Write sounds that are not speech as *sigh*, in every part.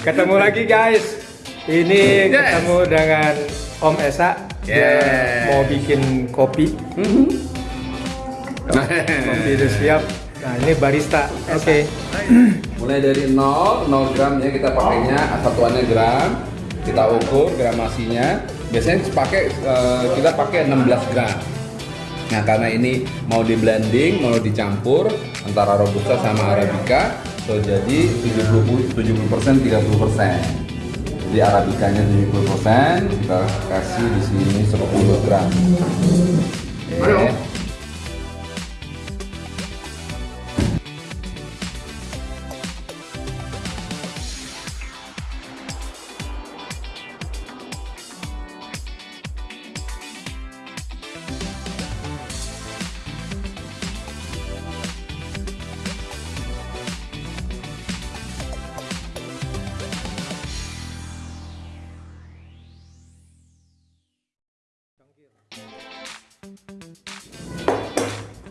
Ketemu lagi guys. Ini Yes. ketemu dengan Om Esa. Dia Yes. mau bikin kopi. *laughs* Kopi udah siap. Nah ini barista. Oke. *clears throat* Mulai dari 0, 0 gram ya kita pakainya satuannya gram. Kita ukur gramasinya. Biasanya pakai eh, kita pakai 16 gram. Nah karena ini mau di blending, mau dicampur antara robusta sama arabica, so jadi 70 70 persen 30 persen. Jadi arabicanya 70 persen, kita kasih di sini 10 gram. Oke.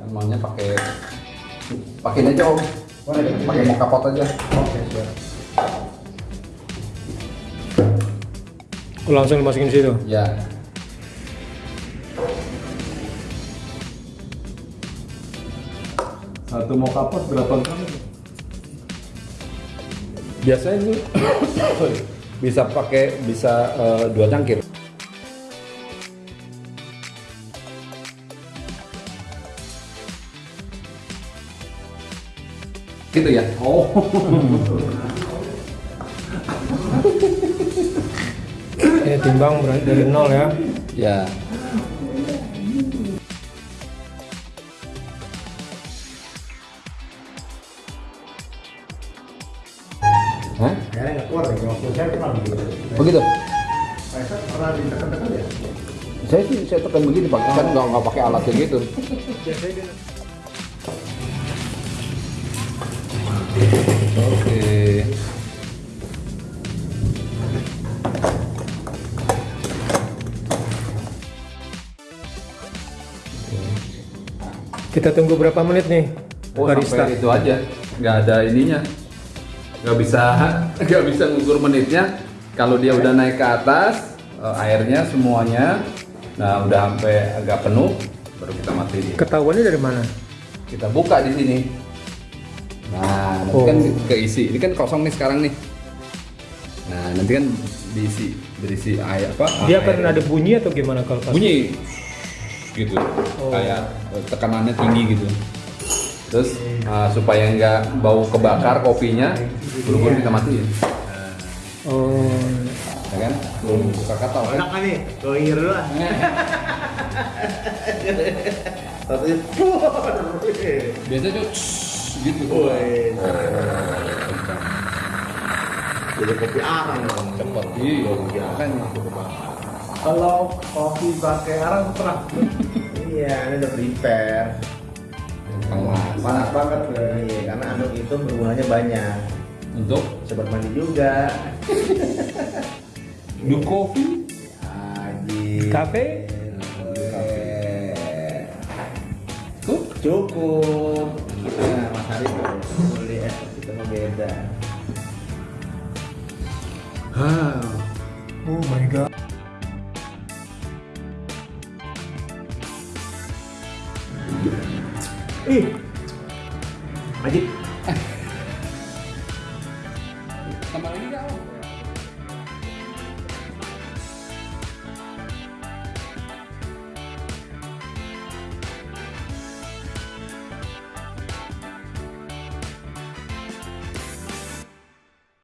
Maunya pakai pakai aja om. Pakai mau kapot aja. Oh, langsung masukin situ. ya satu mau kapot berapa gram? Biasanya ini *coughs* bisa pakai bisa eh, dua cangkir gitu ya oh Ini timbang berarti dari nol ya. ya Hah? Nggak keluar deh, waktu saya pernah begitu. Begitu? Saya pernah ditekan-tekan ya. Saya sih saya tekan begini pak, kan nggak nggak pakai alat kayak gitu. Kita tunggu berapa menit nih? Oh barista. sampai itu aja, nggak ada ininya, nggak bisa *laughs* nggak bisa ngukur menitnya. Kalau dia udah naik ke atas, eh, airnya semuanya, nah udah sampai agak penuh, baru kita matiin. Ketahuannya dari mana? kita buka di sini. Nah, nanti Oh. kan keisi. Ini kan kosong nih sekarang nih. Nah, nanti kan diisi berisi air apa? Dia akan ada bunyi atau gimana kalau pas? bunyi gitu. Oh. Kayak eh, tekanannya tinggi gitu. Terus uh, supaya nggak bau kebakar kopinya, buru-buru kita matiin. Oh. Ya kan? Belum buka kata kan? Enak kan nih? Goir dulu lah. Satu itu. Biasanya tuh gitu. Woi. Jadi kopi arang dong. Cepet. Iya, kan Kalau kopi pakai arang pernah? iya, ini udah prepare. Panas. Panas banget nih, karena anduk itu bergunanya banyak. Untuk Sobat mandi juga. do coffee Aji. Kafe? tuh Cukup. Nah, Mas Hari tuh lihat kita mah beda. Oh my god. Ih. Majid.